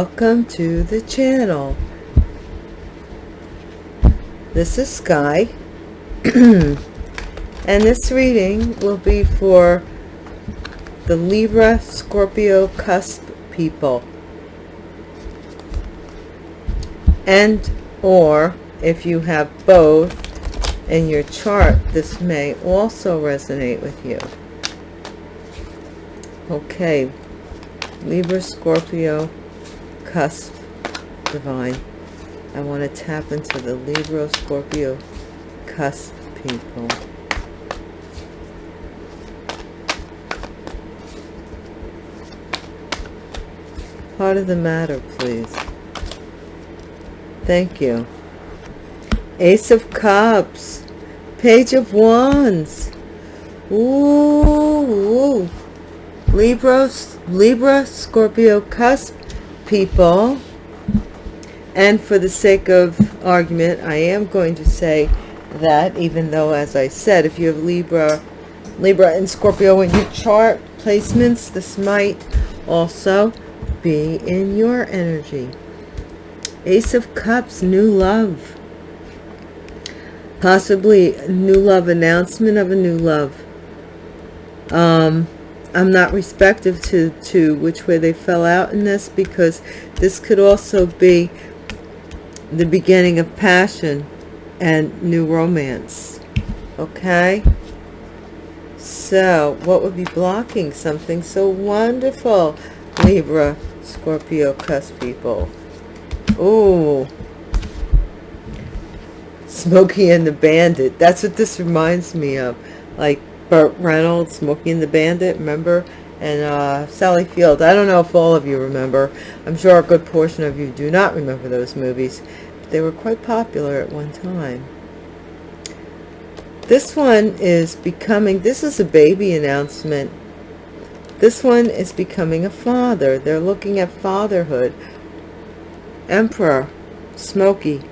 Welcome to the channel. This is Sky. And this reading will be for the Libra Scorpio cusp people. And or if you have both in your chart this may also resonate with you. Okay. Libra, Scorpio, cusp, divine. I want to tap into the Libra, Scorpio, cusp people. Part of the matter, please. Thank you. Ace of Cups. Page of Wands. Ooh. ooh. Libras, Libra, Scorpio, cusp people. And for the sake of argument, I am going to say that even though, as I said, if you have Libra, Libra and Scorpio in your chart placements, this might also be in your energy. Ace of Cups, new love. Possibly new love, announcement of a new love. Um, I'm not respective to, to which way they fell out in this because this could also be the beginning of passion and new romance. Okay? So, what would be blocking something so wonderful? Libra, Scorpio, cusp people. Ooh. Smokey and the Bandit. That's what this reminds me of. Like, Burt Reynolds, Smokey and the Bandit, remember? And uh, Sally Field. I don't know if all of you remember. I'm sure a good portion of you do not remember those movies. But they were quite popular at one time. This one is becoming, this is a baby announcement. This one is becoming a father. They're looking at fatherhood. Emperor, Smokey.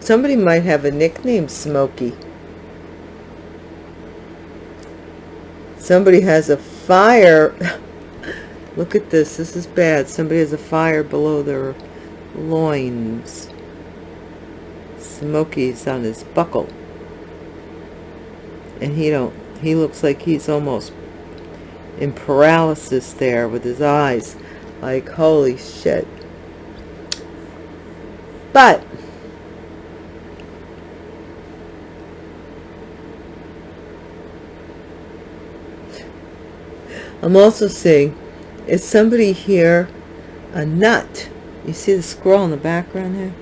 Somebody might have a nickname, Smokey. Somebody has a fire. Look at this. This is bad. Somebody has a fire below their loins. Smokies on his buckle. And he don't he looks like he's almost in paralysis there with his eyes. Like holy shit. But I'm also seeing, is somebody here a nut? You see the squirrel in the background there?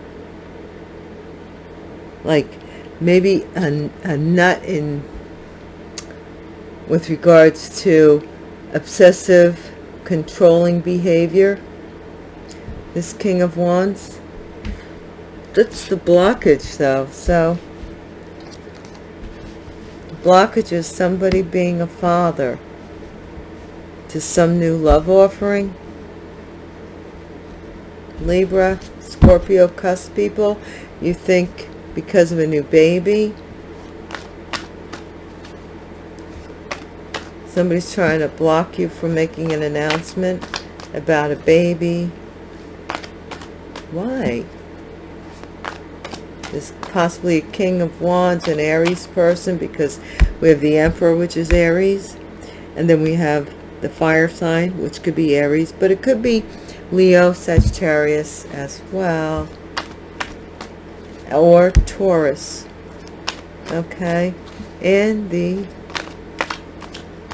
Like maybe a, a nut in with regards to obsessive controlling behavior. This King of Wands. That's the blockage though. So blockage is somebody being a father to some new love offering. Libra, Scorpio, cusp people, you think because of a new baby, somebody's trying to block you from making an announcement about a baby. Why? There's possibly a King of Wands, an Aries person, because we have the Emperor, which is Aries. And then we have the fire sign, which could be Aries, but it could be Leo, Sagittarius as well, or Taurus. Okay, and the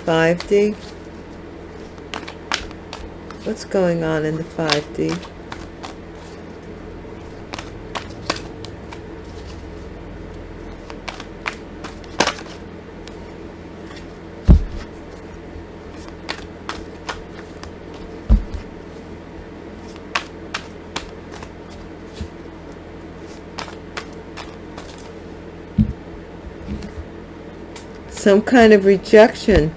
5D. What's going on in the 5D? some kind of rejection.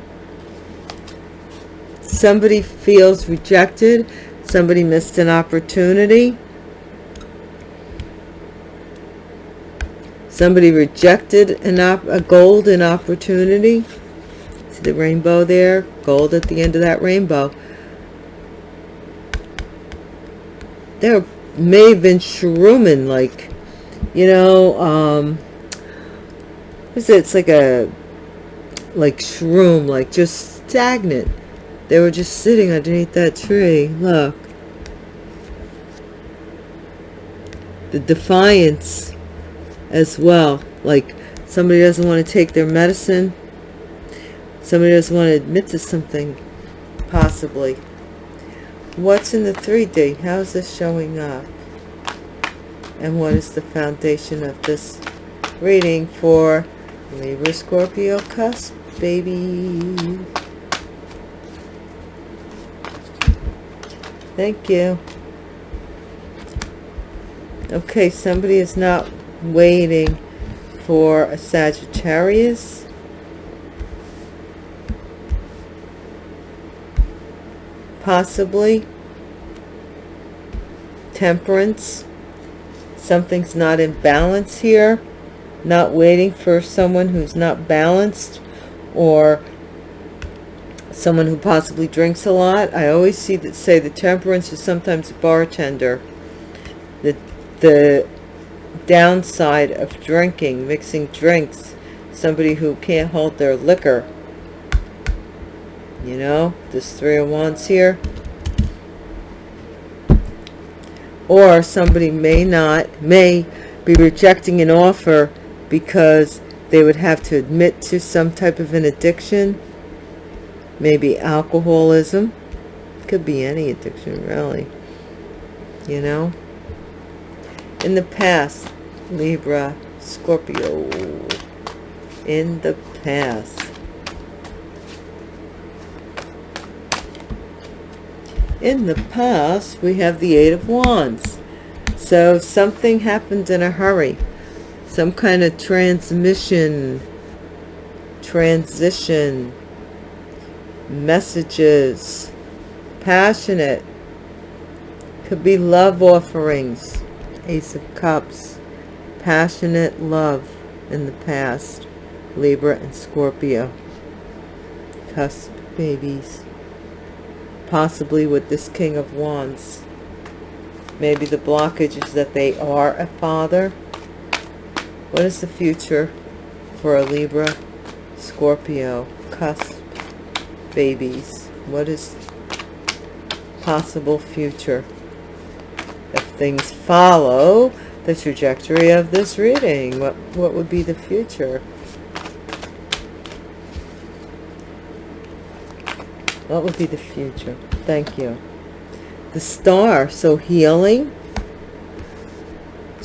Somebody feels rejected. Somebody missed an opportunity. Somebody rejected an op a golden opportunity. See the rainbow there? Gold at the end of that rainbow. There may have been shrooming, like, you know, um, what is it? It's like a like shroom, like just stagnant. They were just sitting underneath that tree. Look. The defiance as well. Like somebody doesn't want to take their medicine. Somebody doesn't want to admit to something, possibly. What's in the 3D? How is this showing up? And what is the foundation of this reading for Libra Scorpio cusp, baby? Thank you. Okay, somebody is not waiting for a Sagittarius. Possibly. Temperance. Something's not in balance here. Not waiting for someone who's not balanced or someone who possibly drinks a lot. I always see that say the temperance is sometimes a bartender. The the downside of drinking, mixing drinks, somebody who can't hold their liquor. You know, this Three of Wands here. Or somebody may not, may be rejecting an offer because they would have to admit to some type of an addiction. Maybe alcoholism. Could be any addiction, really. You know? In the past, Libra, Scorpio. In the past. In the past, we have the Eight of Wands. So something happened in a hurry. Some kind of transmission, transition, messages, passionate. Could be love offerings Ace of Cups, passionate love in the past, Libra and Scorpio, cusp babies, possibly with this King of Wands. Maybe the blockage is that they are a father. What is the future for a Libra, Scorpio, cusp babies? What is possible future? if things follow the trajectory of this reading what what would be the future what would be the future thank you the star so healing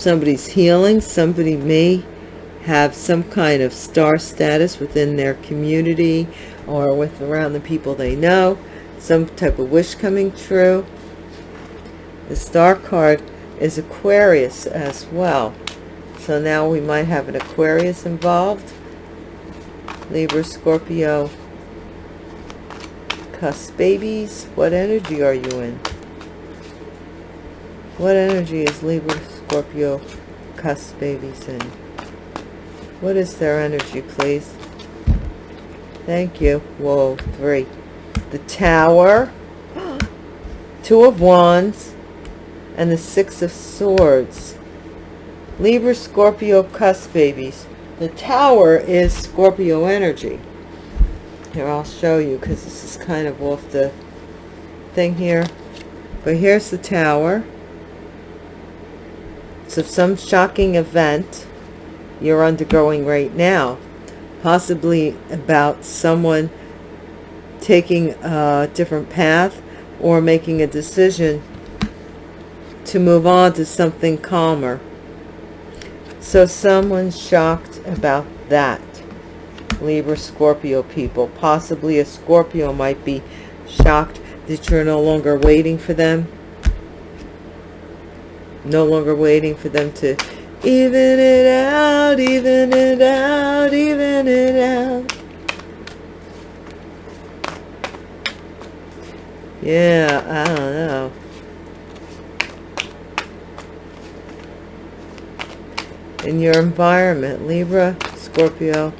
somebody's healing somebody may have some kind of star status within their community or with around the people they know some type of wish coming true the star card is Aquarius as well. So now we might have an Aquarius involved. Libra, Scorpio, cusp babies. What energy are you in? What energy is Libra, Scorpio, cusp babies in? What is their energy, please? Thank you. Whoa, three. The Tower. Two of Wands and the Six of Swords. Libra, Scorpio, cusp babies. The Tower is Scorpio energy. Here, I'll show you because this is kind of off the thing here. But here's the Tower. So some shocking event you're undergoing right now. Possibly about someone taking a different path or making a decision to move on to something calmer. So someone's shocked about that. Libra, Scorpio people. Possibly a Scorpio might be shocked that you're no longer waiting for them. No longer waiting for them to even it out, even it out, even it out. Yeah, I don't know. in your environment libra scorpio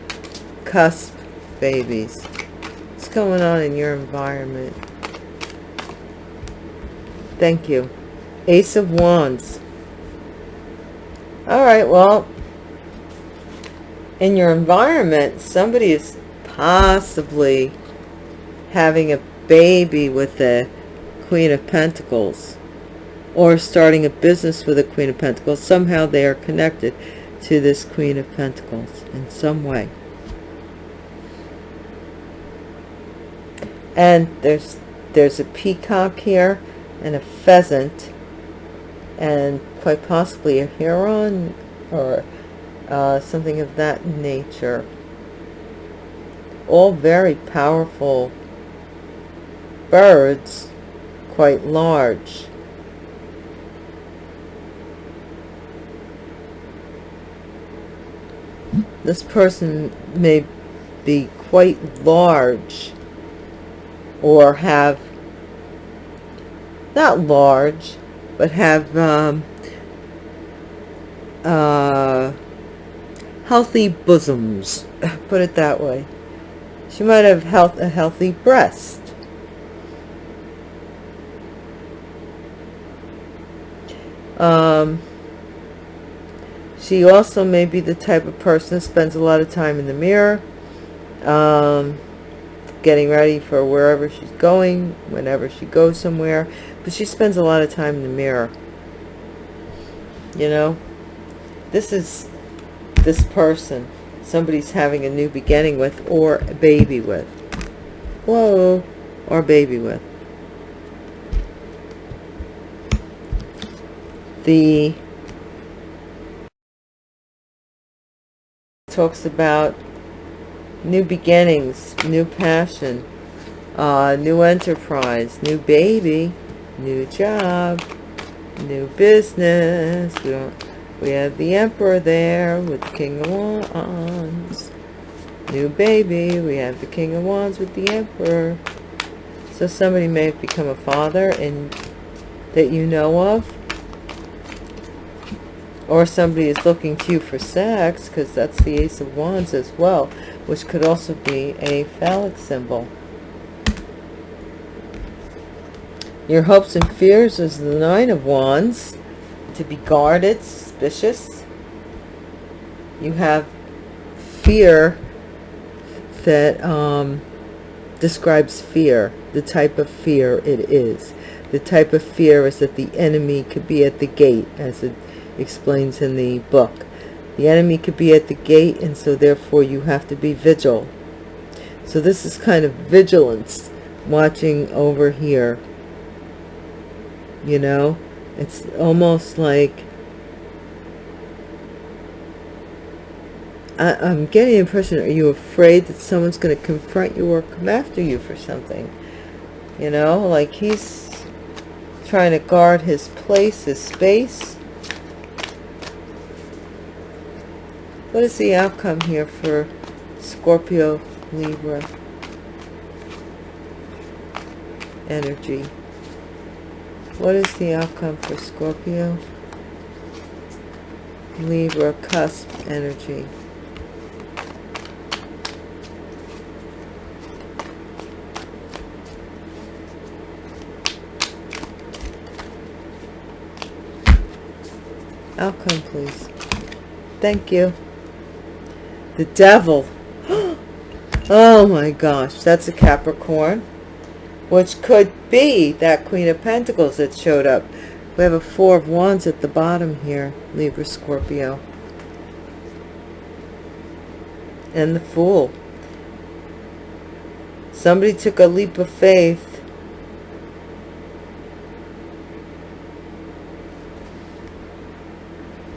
cusp babies what's going on in your environment thank you Ace of Wands. All right, well, in your environment, somebody is possibly having a baby with the Queen of Pentacles or starting a business with a Queen of Pentacles. Somehow they are connected to this Queen of Pentacles in some way. And there's there's a peacock here and a pheasant and quite possibly a heron or uh, something of that nature. All very powerful birds, quite large. This person may be quite large or have, not large, but have um, uh, healthy bosoms, put it that way. She might have health, a healthy breast. Um, she also may be the type of person that spends a lot of time in the mirror, um, getting ready for wherever she's going, whenever she goes somewhere. But she spends a lot of time in the mirror. You know, this is this person somebody's having a new beginning with or a baby with. Whoa, or baby with. The talks about new beginnings, new passion, uh, new enterprise, new baby, new job, new business. We don't we have the Emperor there with the King of Wands. New baby. We have the King of Wands with the Emperor. So somebody may have become a father and that you know of. Or somebody is looking to you for sex because that's the Ace of Wands as well, which could also be a phallic symbol. Your hopes and fears is the Nine of Wands. To be guarded, suspicious. You have fear that um, describes fear, the type of fear it is. The type of fear is that the enemy could be at the gate, as it explains in the book. The enemy could be at the gate, and so therefore you have to be vigil. So this is kind of vigilance, watching over here. You know, it's almost like I, am getting the impression, are you afraid that someone's going to confront you or come after you for something? You know, like he's trying to guard his place, his space. What is the outcome here for Scorpio, Libra energy? What is the outcome for Scorpio, Libra, cusp energy? Outcome, please. Thank you. The devil. oh my gosh, that's a Capricorn. Which could be that Queen of Pentacles that showed up. We have a Four of Wands at the bottom here, Libra Scorpio. And the Fool. Somebody took a leap of faith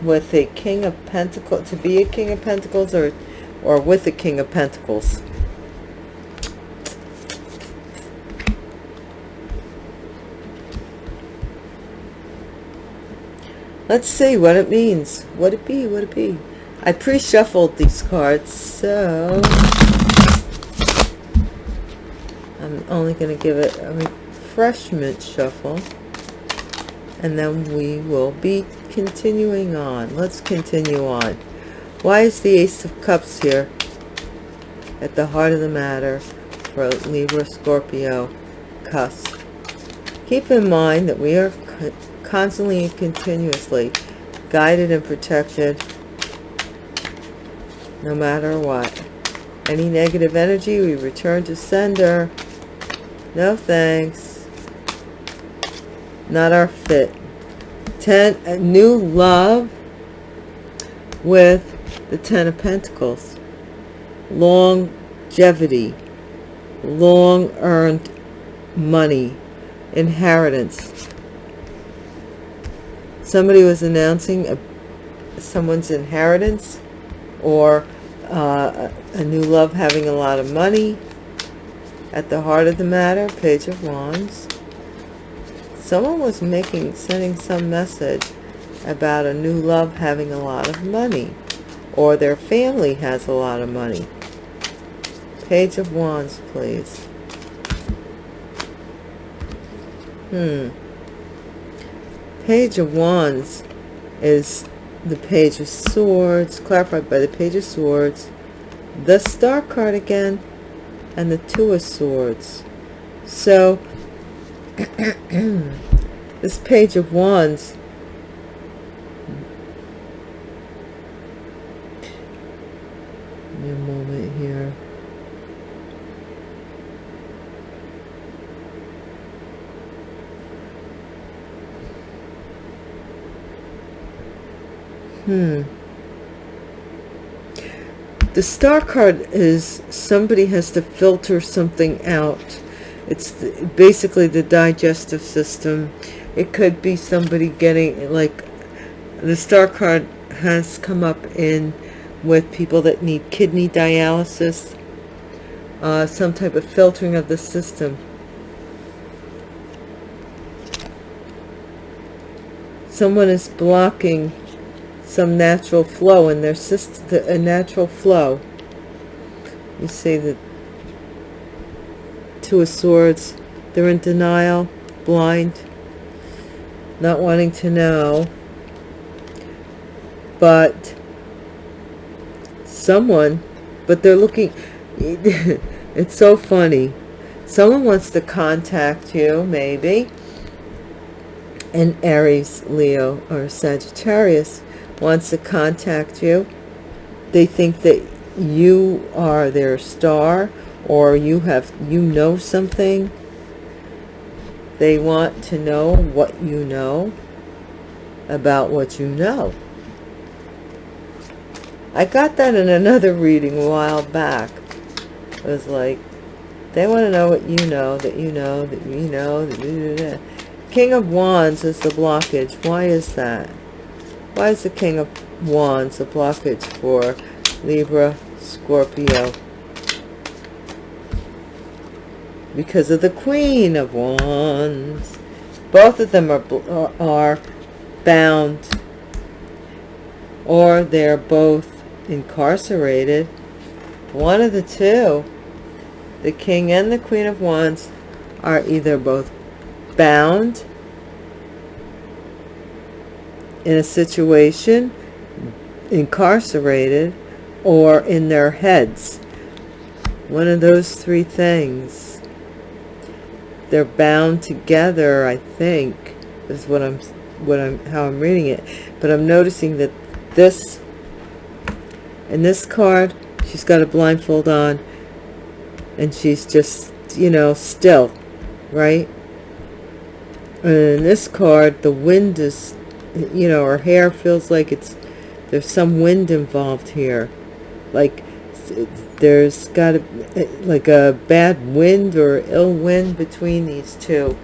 with a king of pentacles to be a king of pentacles or or with a king of pentacles let's see what it means. What it be what it be. I pre-shuffled these cards so i'm only going to give it a refreshment shuffle and then we will be continuing on. Let's continue on. Why is the ace of cups here at the heart of the matter for libra scorpio cusp? Keep in mind that we are constantly and continuously guided and protected no matter what. Any negative energy, we return to sender. No thanks. Not our fit. Ten, a new love with the Ten of Pentacles. Longevity. Long earned money. Inheritance. Somebody was announcing a, someone's inheritance or uh, a new love having a lot of money. At the heart of the matter page of wands. Someone was making sending some message about a new love having a lot of money or their family has a lot of money. Page of wands please. Hmm page of wands is the page of swords clarified by the page of swords the star card again and the two of swords. So this page of wands Give me a moment here Hmm. The star card is somebody has to filter something out. It's the, basically the digestive system. It could be somebody getting like the star card has come up in with people that need kidney dialysis, uh, some type of filtering of the system. Someone is blocking some natural flow in their system, a natural flow. You see the Two of Swords, they're in denial, blind, not wanting to know. But someone, but they're looking, it's so funny. Someone wants to contact you, maybe, an Aries, Leo, or Sagittarius wants to contact you. They think that you are their star or you have you know something. They want to know what you know about what you know. I got that in another reading a while back. It was like, they want to know what you know, that you know, that you know, that you King of Wands is the blockage. Why is that? Why is the King of Wands a blockage for Libra, Scorpio? Because of the Queen of Wands. Both of them are, are bound or they're both incarcerated. One of the two, the King and the Queen of Wands, are either both bound in a situation, incarcerated, or in their heads. One of those three things. They're bound together, I think, is what I'm what I'm how I'm reading it. But I'm noticing that this in this card, she's got a blindfold on and she's just, you know, still, right? And in this card, the wind is you know, her hair feels like it's, there's some wind involved here. Like there's got a, like a bad wind or ill wind between these two.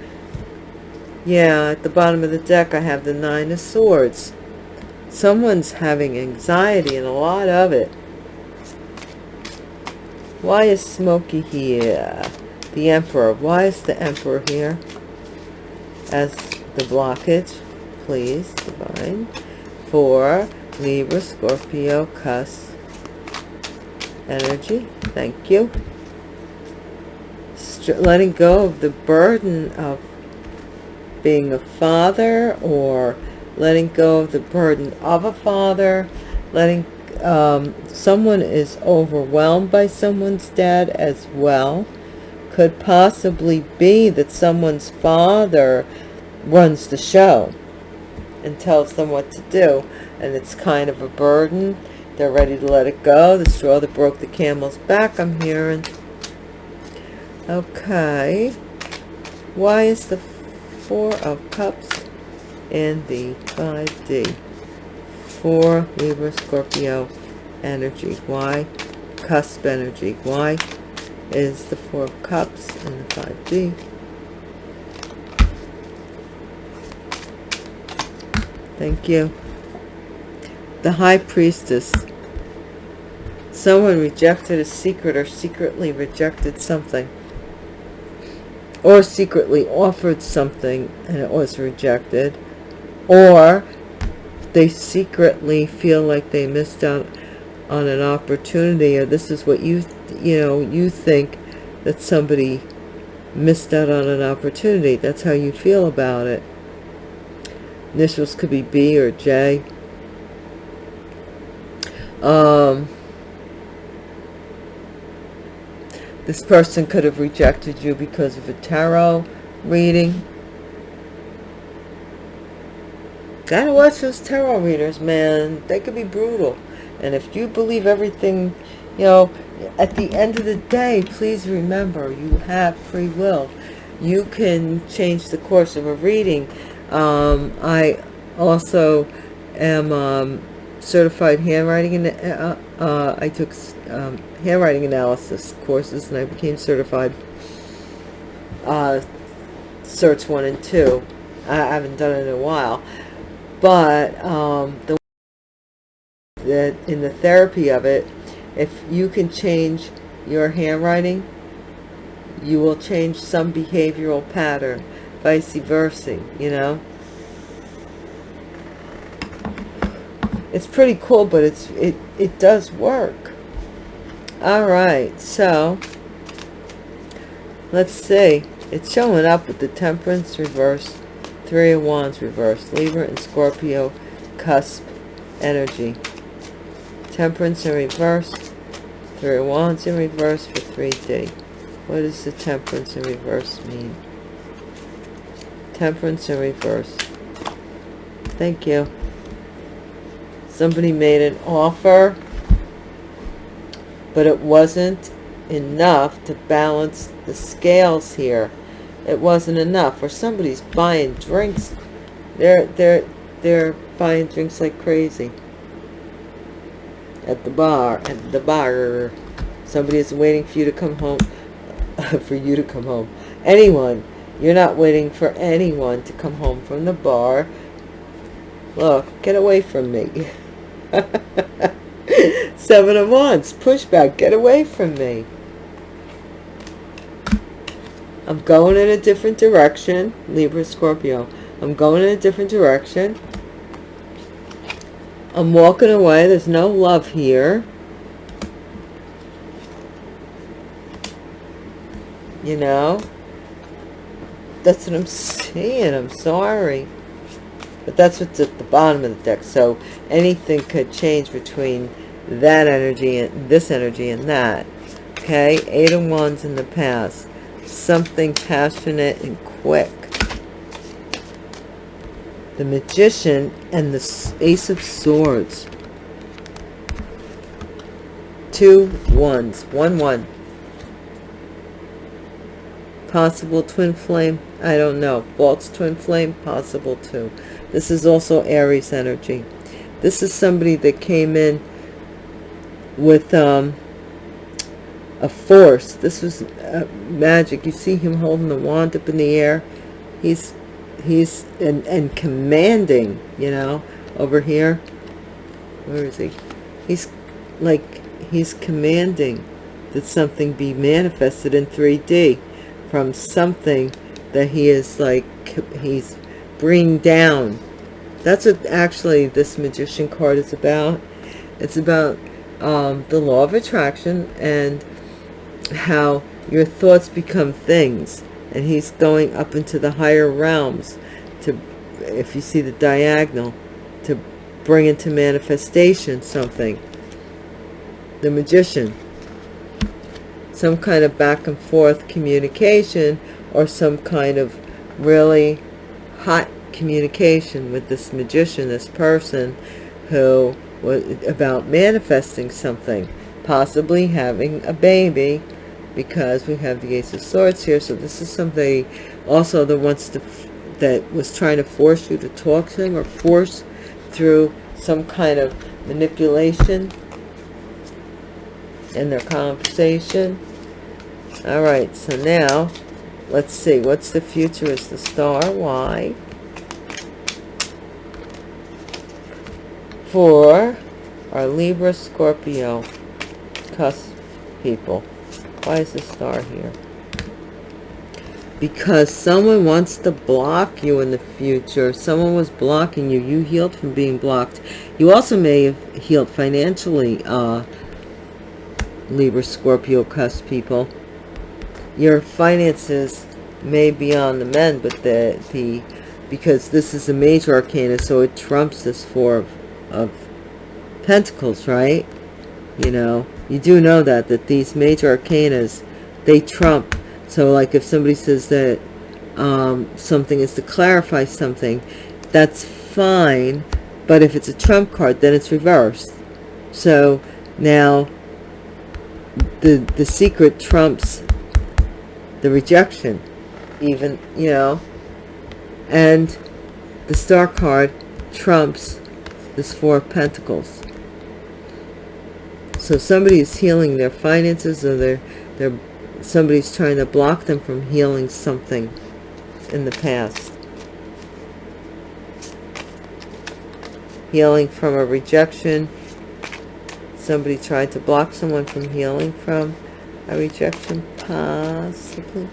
Yeah, at the bottom of the deck I have the Nine of Swords. Someone's having anxiety and a lot of it. Why is Smokey here? The Emperor. Why is the Emperor here? As the blockage please, Divine, for Libra, Scorpio, Cus energy. Thank you. St letting go of the burden of being a father or letting go of the burden of a father, letting um, someone is overwhelmed by someone's dad as well. Could possibly be that someone's father runs the show and tells them what to do. And it's kind of a burden. They're ready to let it go. The straw that broke the camel's back i'm hearing. Okay. Why is the four of cups in the 5d For libra scorpio energy. Why? Cusp energy. Why is the four of cups in the 5d thank you. The high priestess. Someone rejected a secret or secretly rejected something. Or secretly offered something and it was rejected. Or they secretly feel like they missed out on an opportunity or this is what you you know you think that somebody missed out on an opportunity. That's how you feel about it initials could be B or J. Um, this person could have rejected you because of a tarot reading. Gotta watch those tarot readers man. They could be brutal. And if you believe everything you know at the end of the day please remember you have free will. You can change the course of a reading um, i also am um, certified handwriting and uh, uh, I took um, handwriting analysis courses and I became certified uh, certs one and two. I haven't done it in a while. But um, the that in the therapy of it if you can change your handwriting you will change some behavioral pattern vice versa you know? It's pretty cool but it's it it does work. All right so let's see. It's showing up with the temperance reverse three of wands reverse libra and scorpio cusp energy. Temperance in reverse three of wands in reverse for 3d what does the temperance in reverse mean temperance in reverse. Thank you. Somebody made an offer but it wasn't enough to balance the scales here. It wasn't enough. Or somebody's buying drinks they're they're they're buying drinks like crazy. At the bar at the bar. Somebody is waiting for you to come home for you to come home. Anyone you're not waiting for anyone to come home from the bar look get away from me Seven of Wands, pushback, get away from me. I'm going in a different direction, Libra, Scorpio. I'm going in a different direction. I'm walking away. There's no love here. You know? That's what I'm saying. I'm sorry. But that's what's at the bottom of the deck. So anything could change between that energy and this energy and that. Okay? Eight of wands in the past. Something passionate and quick. The magician and the ace of swords. Two ones one one possible twin flame i don't know false twin flame possible too this is also Aries energy. This is somebody that came in with um, a force. This was uh, magic. You see him holding the wand up in the air. He's he's and and commanding. You know, over here. Where is he? He's like he's commanding that something be manifested in 3D from something that he is like he's bring down. That's what actually this magician card is about. It's about um, the law of attraction and how your thoughts become things. And he's going up into the higher realms to if you see the diagonal to bring into manifestation something. The magician some kind of back and forth communication or some kind of really hot communication with this magician, this person who was about manifesting something, possibly having a baby, because we have the Ace of Swords here. So this is somebody also that wants to, that was trying to force you to talk to him or force through some kind of manipulation in their conversation. All right, so now let's see. What's the future? Is the star? Why? For our Libra, Scorpio, cusp people. Why is the star here? Because someone wants to block you in the future. Someone was blocking you. You healed from being blocked. You also may have healed financially, uh, Libra, Scorpio, cusp people. Your finances may be on the mend, but the, the because this is a major arcana, so it trumps this four of, of pentacles, right? You know, you do know that, that these major arcanas, they trump. So like if somebody says that um, something is to clarify something, that's fine. But if it's a trump card, then it's reversed. So now the the secret trumps the rejection even you know? And the star card trumps this four of pentacles. So somebody is healing their finances or their their somebody's trying to block them from healing something in the past. Healing from a rejection somebody tried to block someone from healing from a rejection? Possibly.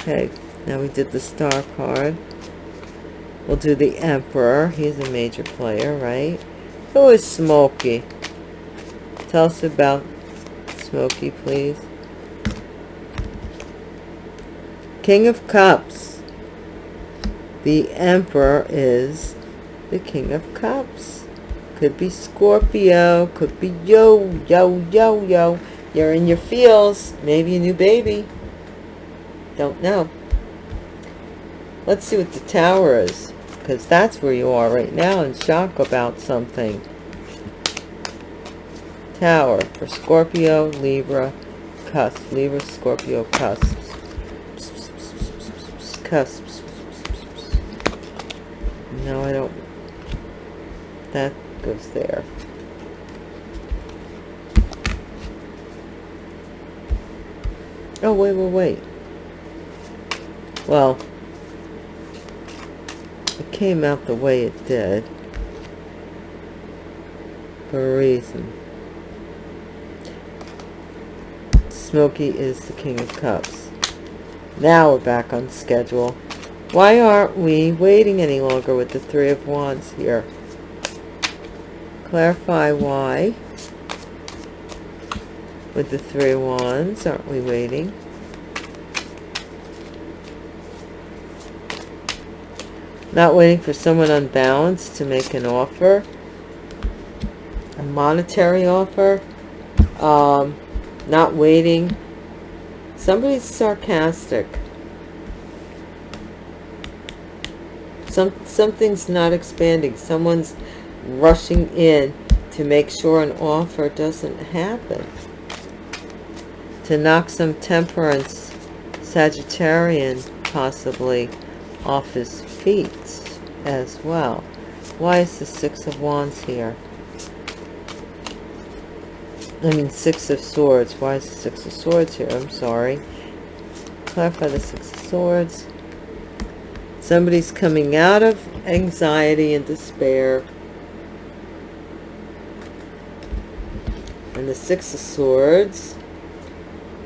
Okay now we did the star card. We'll do the emperor. He's a major player right? Who is smoky tell us about smoky please. King of cups. The emperor is the king of cups could be Scorpio. Could be yo, yo, yo, yo. You're in your feels. Maybe a new baby. Don't know. Let's see what the tower is. Because that's where you are right now in shock about something. Tower for Scorpio, Libra, cusp. Libra, Scorpio, cusps. Cusps. No, I don't. That there. Oh, wait, wait, wait. Well, it came out the way it did for a reason. Smoky is the King of Cups. Now we're back on schedule. Why aren't we waiting any longer with the Three of Wands here? Clarify why with the three wands aren't we waiting? Not waiting for someone unbalanced to make an offer a monetary offer um, not waiting. Somebody's sarcastic. Some something's not expanding. Someone's rushing in to make sure an offer doesn't happen. To knock some temperance Sagittarian possibly off his feet as well. Why is the Six of Wands here? I mean, Six of Swords. Why is the Six of Swords here? I'm sorry. Clarify the Six of Swords. Somebody's coming out of anxiety and despair and the Six of Swords,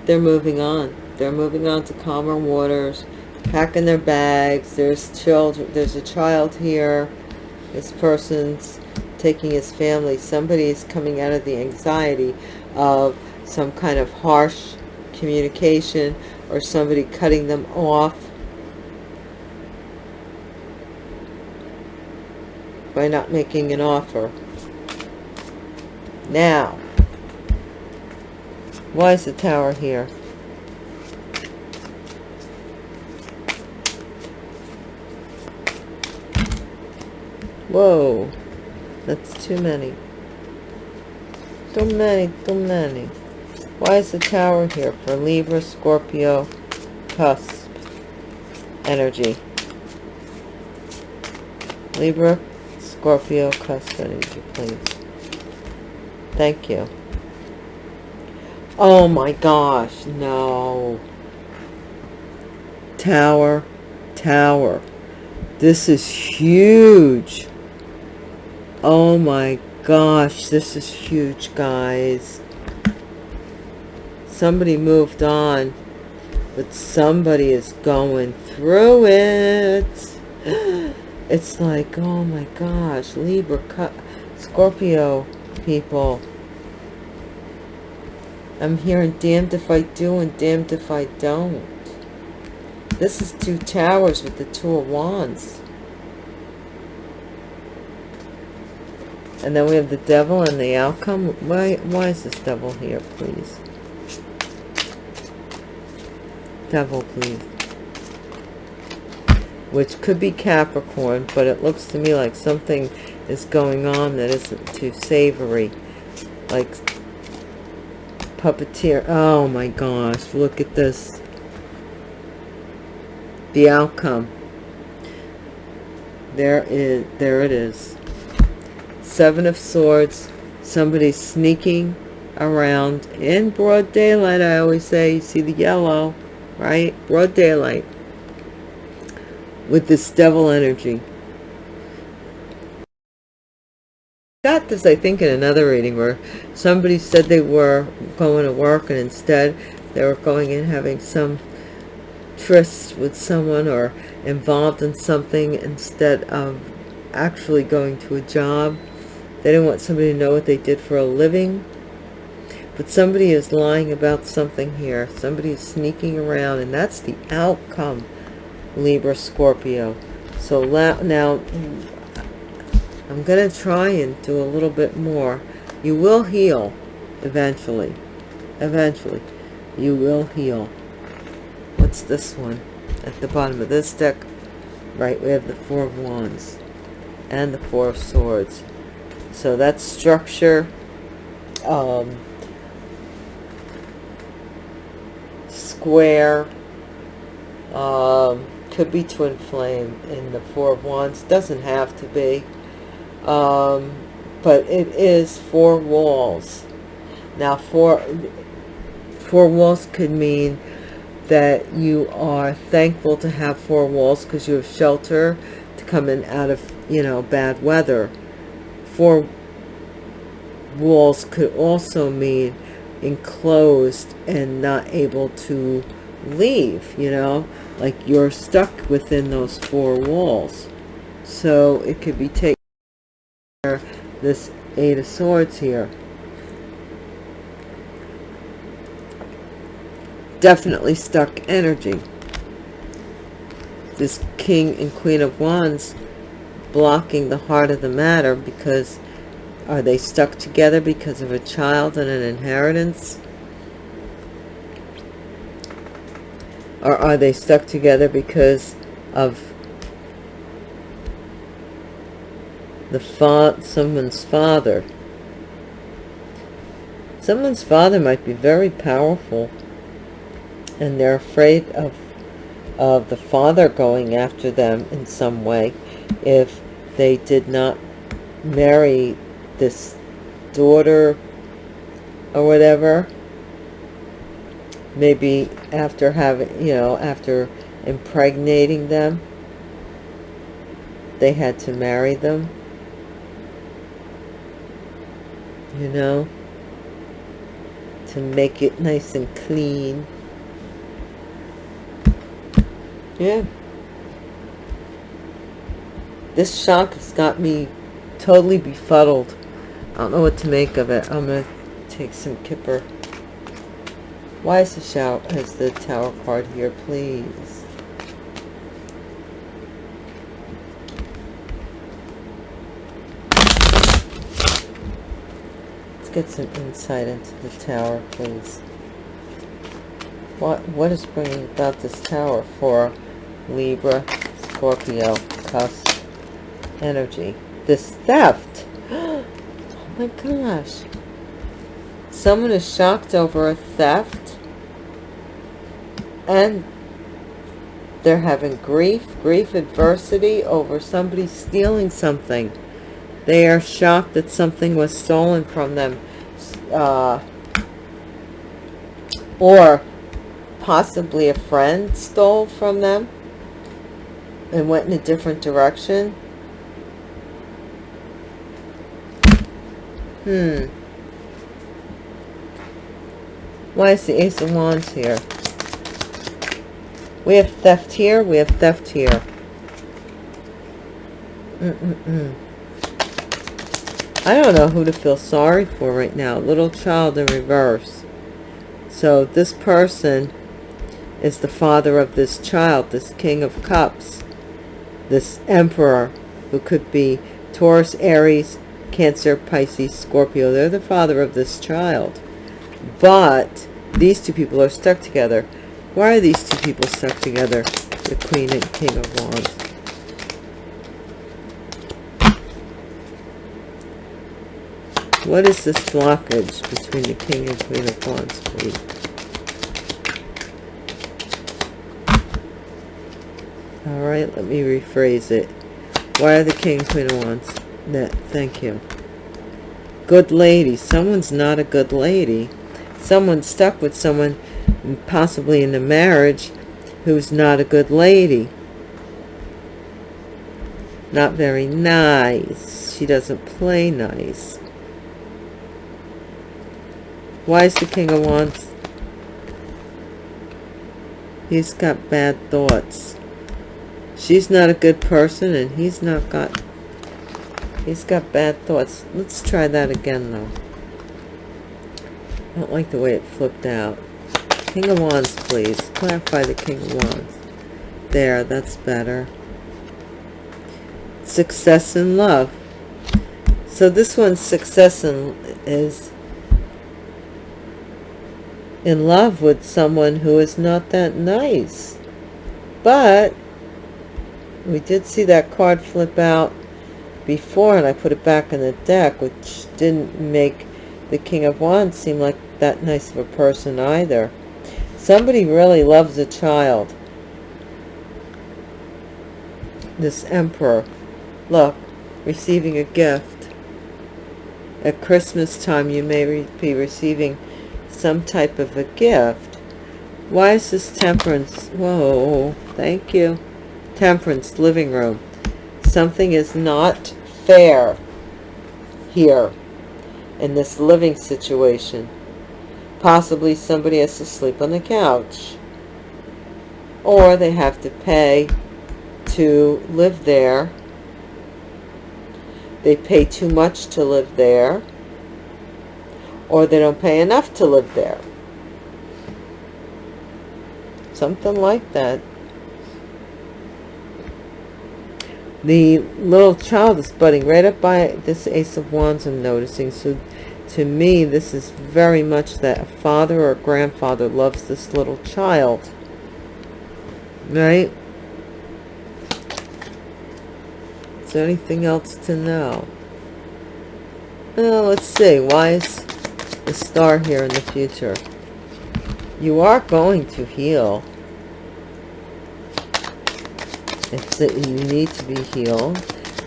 they're moving on. They're moving on to calmer waters, packing their bags. There's children. There's a child here. This person's taking his family. Somebody is coming out of the anxiety of some kind of harsh communication or somebody cutting them off by not making an offer. Now, why is the tower here? Whoa. That's too many. Too many, too many. Why is the tower here for Libra, Scorpio, cusp, energy? Libra, Scorpio, cusp energy, please. Thank you. Oh my gosh, no. Tower, tower. This is huge. Oh my gosh, this is huge, guys. Somebody moved on, but somebody is going through it. It's like, oh my gosh, Libra, Scorpio people. I'm hearing damned if I do and damned if I don't. This is two towers with the two of wands. And then we have the devil and the outcome. Why, why is this devil here, please? Devil, please. Which could be Capricorn, but it looks to me like something is going on that isn't too savory. Like puppeteer. Oh my gosh, look at this. The outcome. There is, there it is. Seven of Swords, somebody sneaking around in broad daylight. I always say, you see the yellow, right? Broad daylight with this devil energy. Got this, I think, in another reading where somebody said they were going to work and instead they were going in having some tryst with someone or involved in something instead of actually going to a job they didn't want somebody to know what they did for a living. But somebody is lying about something here. Somebody is sneaking around, and that's the outcome, Libra, Scorpio. So now, I'm going to try and do a little bit more. You will heal eventually. Eventually. You will heal. What's this one? At the bottom of this deck, right, we have the Four of Wands and the Four of Swords so that's structure um, square um, could be twin flame in the four of wands doesn't have to be um, but it is four walls. Now four four walls could mean that you are thankful to have four walls because you have shelter to come in out of you know bad weather. Four walls could also mean enclosed and not able to leave, you know, like you're stuck within those four walls. So it could be taken this Eight of Swords here. Definitely stuck energy. This King and Queen of Wands blocking the heart of the matter because are they stuck together because of a child and an inheritance? Or are they stuck together because of the fa someone's father? Someone's father might be very powerful and they're afraid of of the father going after them in some way if they did not marry this daughter or whatever maybe after having you know after impregnating them they had to marry them you know to make it nice and clean yeah this shock has got me totally befuddled. I don't know what to make of it. I'm to take some Kipper. Why is the shout has the tower card here, please? Get some insight into the tower, please. What what is bringing about this tower for Libra, Scorpio, Cusp, energy. this theft. Oh my gosh. Someone is shocked over a theft and they're having grief, grief adversity over somebody stealing something. They are shocked that something was stolen from them. Uh, or possibly a friend stole from them and went in a different direction. Hmm. Why is the Ace of Wands here? We have theft here. We have theft here. Mm -mm -mm. I don't know who to feel sorry for right now. Little child in reverse. So this person is the father of this child, this King of Cups, this Emperor, who could be Taurus, Aries, Cancer, Pisces, Scorpio. They're the father of this child. But these two people are stuck together. Why are these two people stuck together? The Queen and King of Wands. What is this blockage between the King and Queen of Wands, please? All right, let me rephrase it. Why are the King and Queen of Wands? Net, thank you. Good lady. Someone's not a good lady. Someone's stuck with someone, possibly in a marriage, who's not a good lady. Not very nice. She doesn't play nice. Why is the King of Wands? He's got bad thoughts. She's not a good person and he's not got... He's got bad thoughts. Let's try that again though. I don't like the way it flipped out. King of Wands, please. Clarify the King of Wands. There, that's better. Success in love. So this one's success in, is in love with someone who is not that nice. But we did see that card flip out before and I put it back in the deck, which didn't make the King of Wands seem like that nice of a person either. Somebody really loves a child. This Emperor. Look, receiving a gift. At Christmas time, you may re be receiving some type of a gift. Why is this temperance? Whoa, thank you. Temperance, living room. Something is not fair here in this living situation. Possibly somebody has to sleep on the couch. Or they have to pay to live there. They pay too much to live there or they don't pay enough to live there. Something like that. The little child is budding right up by this Ace of Wands I'm noticing. So to me, this is very much that a father or grandfather loves this little child. Right? Is there anything else to know? Well, let's see. Why is the star here in the future. You are going to heal. It's that you need to be healed.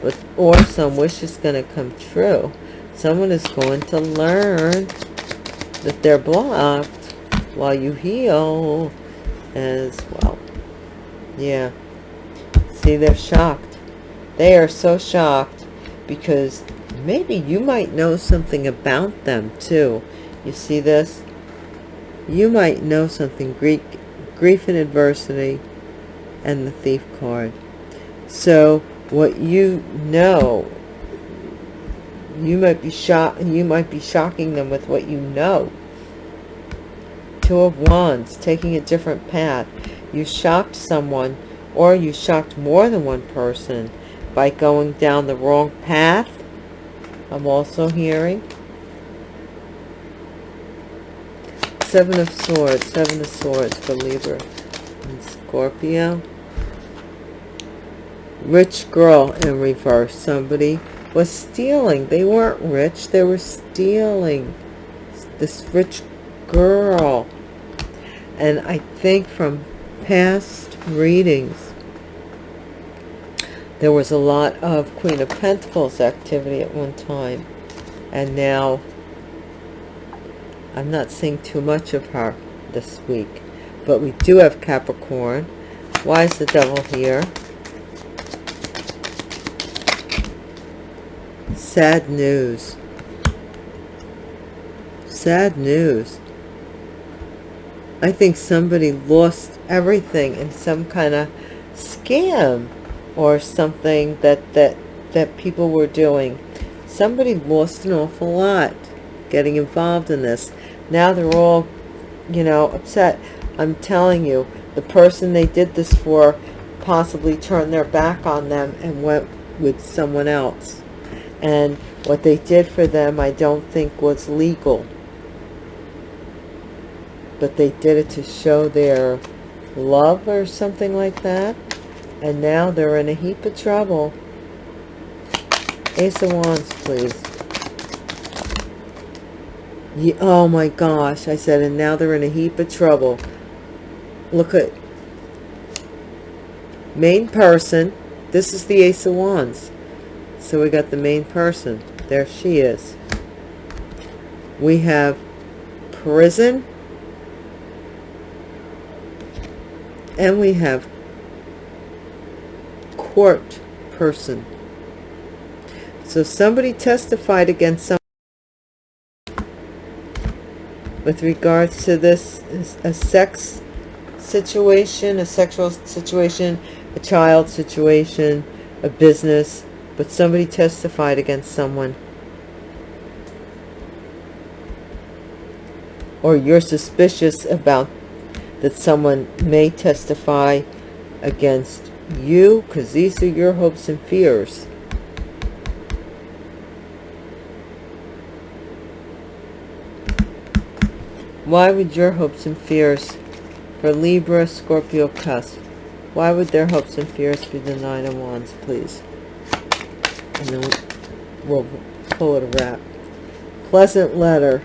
But, or some wish is going to come true. Someone is going to learn that they're blocked while you heal as well. Yeah. See, they're shocked. They are so shocked because maybe you might know something about them too. You see this? You might know something Greek, grief and adversity and the thief card. So what you know, you might be shocked you might be shocking them with what you know. Two of Wands, taking a different path. You shocked someone or you shocked more than one person by going down the wrong path I'm also hearing. Seven of Swords, Seven of Swords for Libra and Scorpio. Rich girl in reverse. Somebody was stealing. They weren't rich. They were stealing. This rich girl. And I think from past readings, there was a lot of Queen of Pentacles activity at one time. And now, I'm not seeing too much of her this week. But we do have Capricorn. Why is the devil here? Sad news. Sad news. I think somebody lost everything in some kind of scam or something that that that people were doing. Somebody lost an awful lot getting involved in this. Now they're all, you know, upset. I'm telling you, the person they did this for possibly turned their back on them and went with someone else. And what they did for them, I don't think was legal but they did it to show their love or something like that and now they're in a heap of trouble ace of wands please yeah, oh my gosh i said and now they're in a heap of trouble. Look at main person this is the ace of wands. So we got the main person there she is. We have prison. And we have court person. So somebody testified against some with regards to this a sex situation a sexual situation a child situation a business but somebody testified against someone or you're suspicious about that someone may testify against you because these are your hopes and fears. Why would your hopes and fears for Libra, Scorpio, cusp, why would their hopes and fears be the Nine of Wands, please? And then we'll pull it a wrap. Pleasant letter.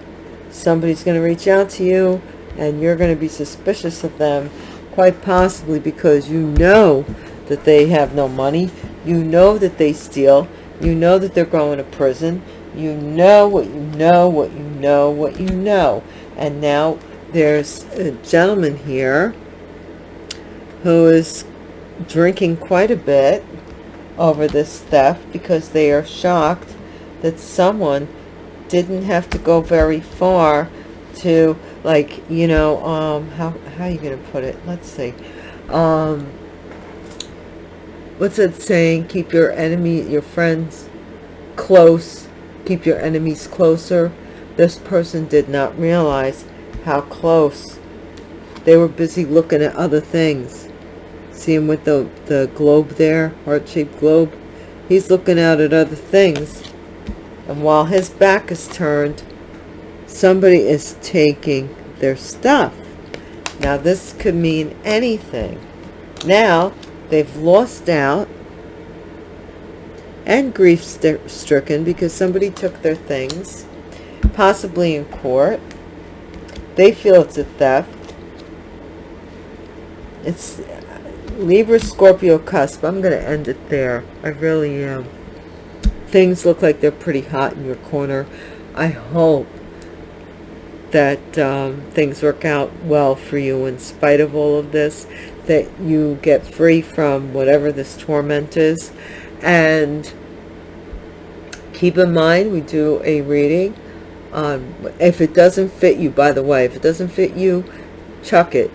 Somebody's going to reach out to you and you're going to be suspicious of them quite possibly because you know that they have no money you know that they steal you know that they're going to prison you know what you know what you know what you know and now there's a gentleman here who is drinking quite a bit over this theft because they are shocked that someone didn't have to go very far to like you know um how how are you gonna put it? Let's see. Um what's it saying? Keep your enemy your friends close keep your enemies closer this person did not realize how close. They were busy looking at other things. See him with the the globe there? Heart-shaped globe? He's looking out at other things. And while his back is turned somebody is taking their stuff. Now this could mean anything. Now they've lost out and grief stricken because somebody took their things possibly in court. They feel it's a theft. It's libra scorpio cusp. I'm going to end it there. I really am. Things look like they're pretty hot in your corner. I hope that um, things work out well for you in spite of all of this that you get free from whatever this torment is. And keep in mind we do a reading um, if it doesn't fit you by the way if it doesn't fit you chuck it.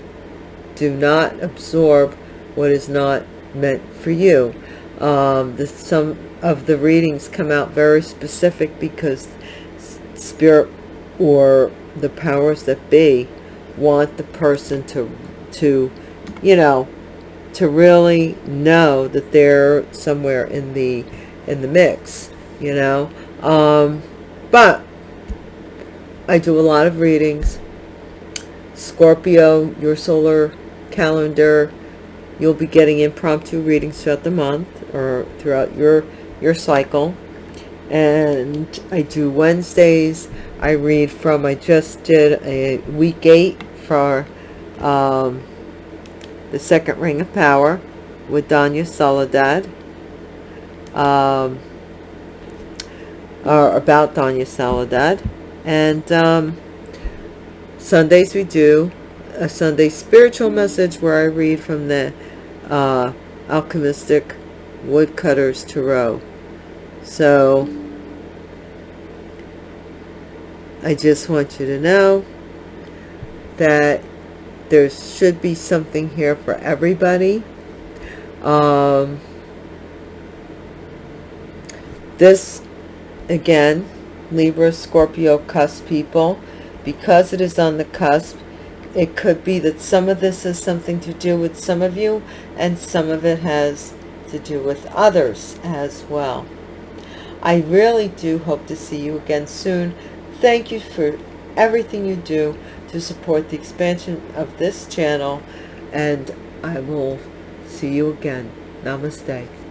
Do not absorb what is not meant for you. Um, the, some of the readings come out very specific because spirit or the powers that be want the person to to you know to really know that they're somewhere in the in the mix you know? Um but i do a lot of readings scorpio your solar calendar you'll be getting impromptu readings throughout the month or throughout your your cycle and I do Wednesdays. I read from, I just did a week eight for um, the second ring of power with Danya Soledad. Um, or about Danya Soledad. And um, Sundays we do a Sunday spiritual message where I read from the uh, Alchemistic Woodcutters Tarot. So I just want you to know that there should be something here for everybody. Um, this, again, Libra, Scorpio, cusp people, because it is on the cusp, it could be that some of this has something to do with some of you and some of it has to do with others as well. I really do hope to see you again soon. Thank you for everything you do to support the expansion of this channel and I will see you again. Namaste.